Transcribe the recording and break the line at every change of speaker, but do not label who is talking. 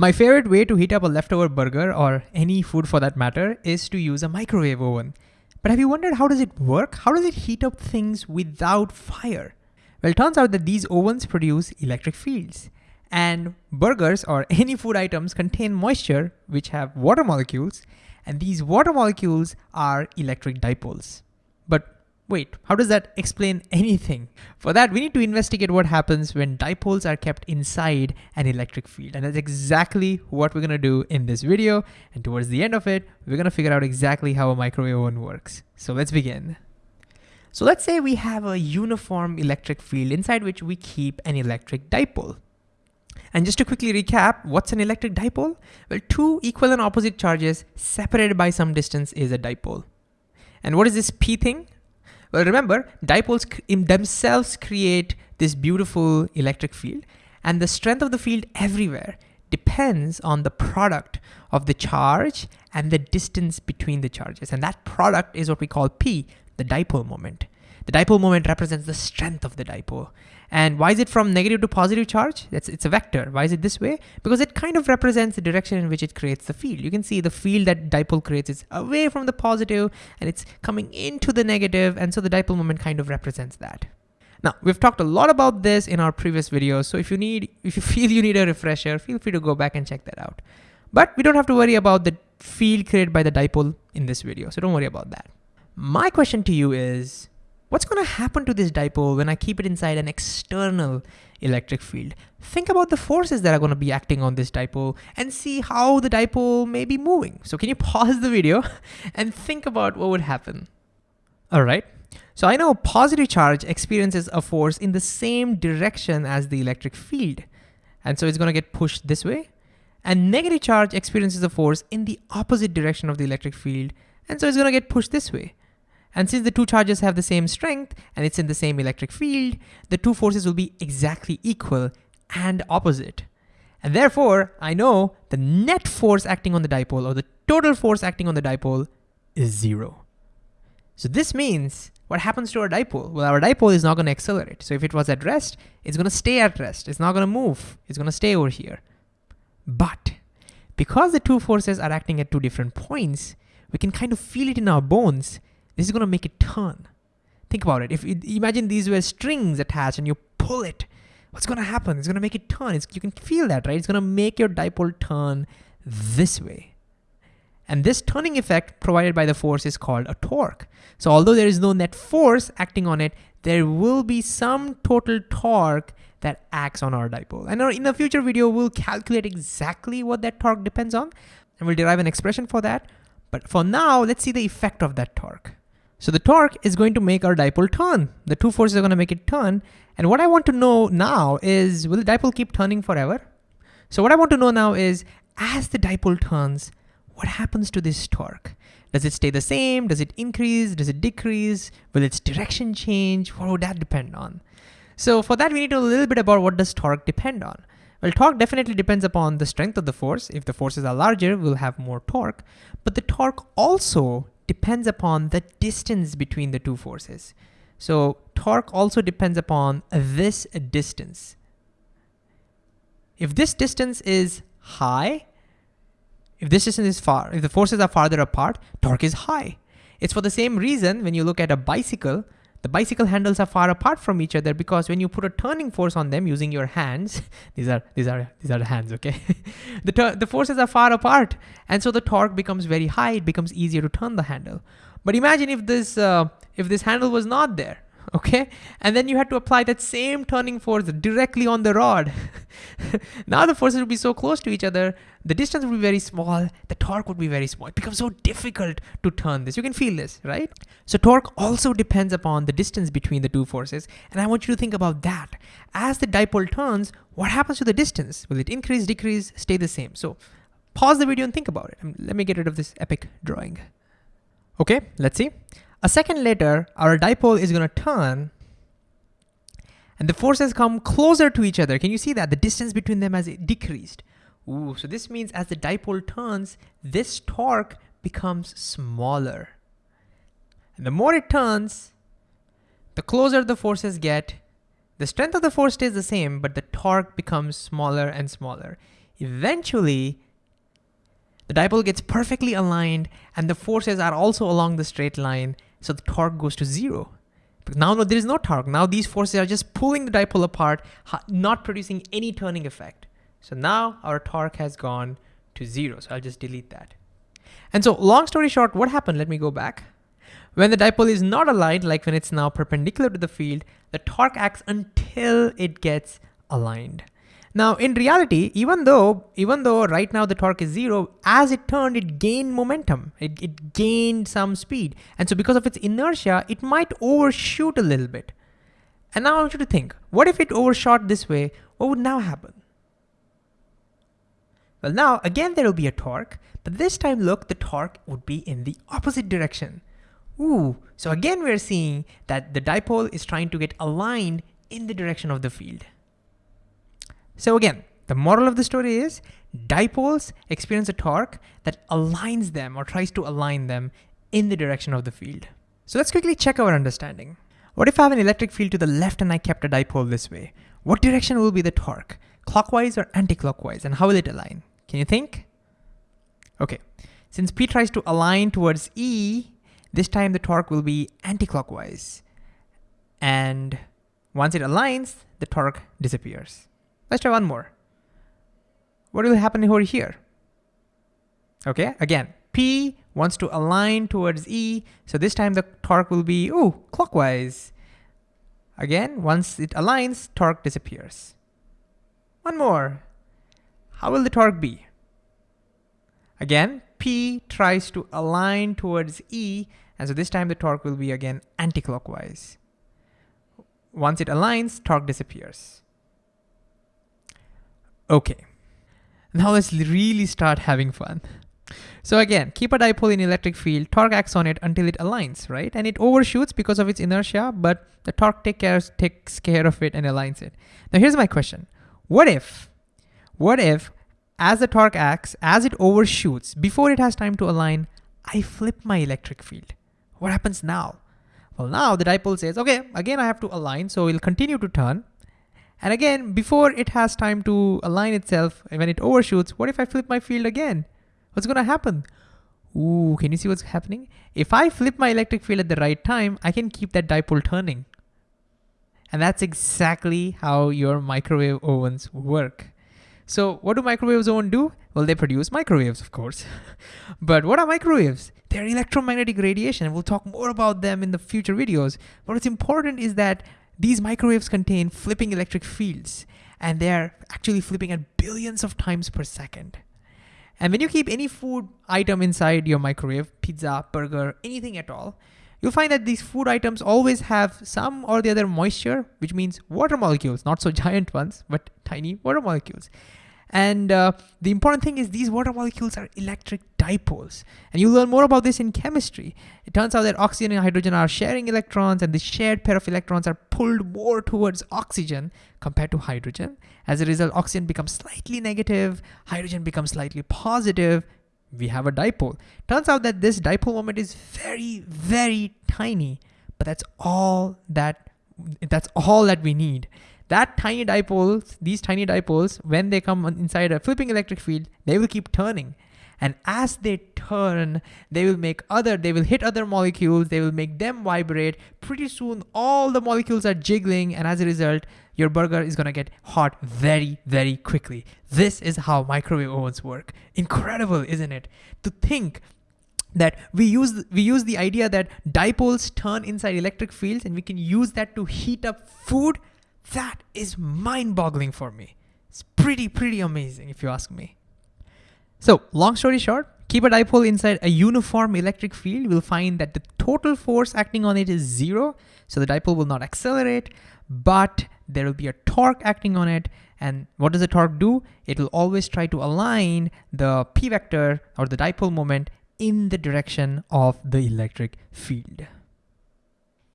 My favorite way to heat up a leftover burger or any food for that matter is to use a microwave oven. But have you wondered how does it work? How does it heat up things without fire? Well, it turns out that these ovens produce electric fields. And burgers or any food items contain moisture, which have water molecules, and these water molecules are electric dipoles. But Wait, how does that explain anything? For that, we need to investigate what happens when dipoles are kept inside an electric field. And that's exactly what we're gonna do in this video. And towards the end of it, we're gonna figure out exactly how a microwave oven works. So let's begin. So let's say we have a uniform electric field inside which we keep an electric dipole. And just to quickly recap, what's an electric dipole? Well, two equal and opposite charges separated by some distance is a dipole. And what is this P thing? Well, remember, dipoles in themselves create this beautiful electric field, and the strength of the field everywhere depends on the product of the charge and the distance between the charges. And that product is what we call P, the dipole moment. The dipole moment represents the strength of the dipole. And why is it from negative to positive charge? It's, it's a vector. Why is it this way? Because it kind of represents the direction in which it creates the field. You can see the field that dipole creates is away from the positive and it's coming into the negative, And so the dipole moment kind of represents that. Now, we've talked a lot about this in our previous videos. So if you need, if you feel you need a refresher, feel free to go back and check that out. But we don't have to worry about the field created by the dipole in this video. So don't worry about that. My question to you is, What's gonna happen to this dipole when I keep it inside an external electric field? Think about the forces that are gonna be acting on this dipole and see how the dipole may be moving. So can you pause the video and think about what would happen? All right, so I know positive charge experiences a force in the same direction as the electric field. And so it's gonna get pushed this way. And negative charge experiences a force in the opposite direction of the electric field. And so it's gonna get pushed this way. And since the two charges have the same strength and it's in the same electric field, the two forces will be exactly equal and opposite. And therefore, I know the net force acting on the dipole or the total force acting on the dipole is zero. So this means what happens to our dipole? Well, our dipole is not gonna accelerate. So if it was at rest, it's gonna stay at rest. It's not gonna move. It's gonna stay over here. But because the two forces are acting at two different points, we can kind of feel it in our bones this is gonna make it turn. Think about it. If you, imagine these were strings attached and you pull it, what's gonna happen? It's gonna make it turn. It's, you can feel that, right? It's gonna make your dipole turn this way. And this turning effect provided by the force is called a torque. So although there is no net force acting on it, there will be some total torque that acts on our dipole. And in a future video, we'll calculate exactly what that torque depends on, and we'll derive an expression for that. But for now, let's see the effect of that torque. So the torque is going to make our dipole turn. The two forces are gonna make it turn. And what I want to know now is, will the dipole keep turning forever? So what I want to know now is, as the dipole turns, what happens to this torque? Does it stay the same? Does it increase? Does it decrease? Will its direction change? What would that depend on? So for that, we need to know a little bit about what does torque depend on. Well, torque definitely depends upon the strength of the force. If the forces are larger, we'll have more torque. But the torque also depends upon the distance between the two forces. So torque also depends upon this distance. If this distance is high, if this distance is far, if the forces are farther apart, torque is high. It's for the same reason when you look at a bicycle, the bicycle handles are far apart from each other because when you put a turning force on them using your hands, these are these are these are the hands, okay? the the forces are far apart, and so the torque becomes very high. It becomes easier to turn the handle. But imagine if this uh, if this handle was not there, okay? And then you had to apply that same turning force directly on the rod. now the forces would be so close to each other, the distance would be very small, the torque would be very small. It becomes so difficult to turn this. You can feel this, right? So torque also depends upon the distance between the two forces. And I want you to think about that. As the dipole turns, what happens to the distance? Will it increase, decrease, stay the same? So pause the video and think about it. Um, let me get rid of this epic drawing. Okay, let's see. A second later, our dipole is gonna turn and the forces come closer to each other. Can you see that? The distance between them has decreased. Ooh, so this means as the dipole turns, this torque becomes smaller. And the more it turns, the closer the forces get, the strength of the force stays the same, but the torque becomes smaller and smaller. eventually the dipole gets perfectly aligned and the forces are also along the straight line, so the torque goes to zero. Now no, there is no torque. Now these forces are just pulling the dipole apart, not producing any turning effect. So now our torque has gone to zero. So I'll just delete that. And so long story short, what happened? Let me go back. When the dipole is not aligned, like when it's now perpendicular to the field, the torque acts until it gets aligned. Now in reality, even though, even though right now the torque is zero, as it turned, it gained momentum. It, it gained some speed. And so because of its inertia, it might overshoot a little bit. And now I want you to think, what if it overshot this way? What would now happen? Well now, again there will be a torque, but this time look, the torque would be in the opposite direction. Ooh, so again we're seeing that the dipole is trying to get aligned in the direction of the field. So again, the moral of the story is dipoles experience a torque that aligns them or tries to align them in the direction of the field. So let's quickly check our understanding. What if I have an electric field to the left and I kept a dipole this way? What direction will be the torque? Clockwise or anti-clockwise? And how will it align? Can you think? Okay, since P tries to align towards E, this time the torque will be anti-clockwise. And once it aligns, the torque disappears. Let's try one more. What will happen over here? Okay, again, P wants to align towards E, so this time the torque will be, ooh, clockwise. Again, once it aligns, torque disappears. One more. How will the torque be? Again, P tries to align towards E, and so this time the torque will be again anti-clockwise. Once it aligns, torque disappears. Okay, now let's really start having fun. So again, keep a dipole in electric field, torque acts on it until it aligns, right? And it overshoots because of its inertia, but the torque take care, takes care of it and aligns it. Now here's my question. What if, what if as the torque acts, as it overshoots, before it has time to align, I flip my electric field. What happens now? Well, now the dipole says, okay, again, I have to align, so it'll continue to turn. And again, before it has time to align itself, when it overshoots, what if I flip my field again? What's gonna happen? Ooh, can you see what's happening? If I flip my electric field at the right time, I can keep that dipole turning. And that's exactly how your microwave ovens work. So what do microwaves oven do? Well, they produce microwaves, of course. but what are microwaves? They're electromagnetic radiation, and we'll talk more about them in the future videos. But what's important is that these microwaves contain flipping electric fields, and they're actually flipping at billions of times per second. And when you keep any food item inside your microwave, pizza, burger, anything at all, you'll find that these food items always have some or the other moisture, which means water molecules, not so giant ones, but tiny water molecules. And uh, the important thing is these water molecules are electric dipoles. And you learn more about this in chemistry. It turns out that oxygen and hydrogen are sharing electrons and the shared pair of electrons are pulled more towards oxygen compared to hydrogen. As a result, oxygen becomes slightly negative, hydrogen becomes slightly positive, we have a dipole. Turns out that this dipole moment is very, very tiny, but that's all that that's all that we need that tiny dipoles, these tiny dipoles, when they come inside a flipping electric field, they will keep turning. And as they turn, they will make other, they will hit other molecules, they will make them vibrate. Pretty soon, all the molecules are jiggling, and as a result, your burger is gonna get hot very, very quickly. This is how microwave ovens work. Incredible, isn't it? To think that we use we use the idea that dipoles turn inside electric fields and we can use that to heat up food that is mind boggling for me. It's pretty, pretty amazing if you ask me. So long story short, keep a dipole inside a uniform electric field. We'll find that the total force acting on it is zero. So the dipole will not accelerate, but there will be a torque acting on it. And what does the torque do? It will always try to align the P vector or the dipole moment in the direction of the electric field.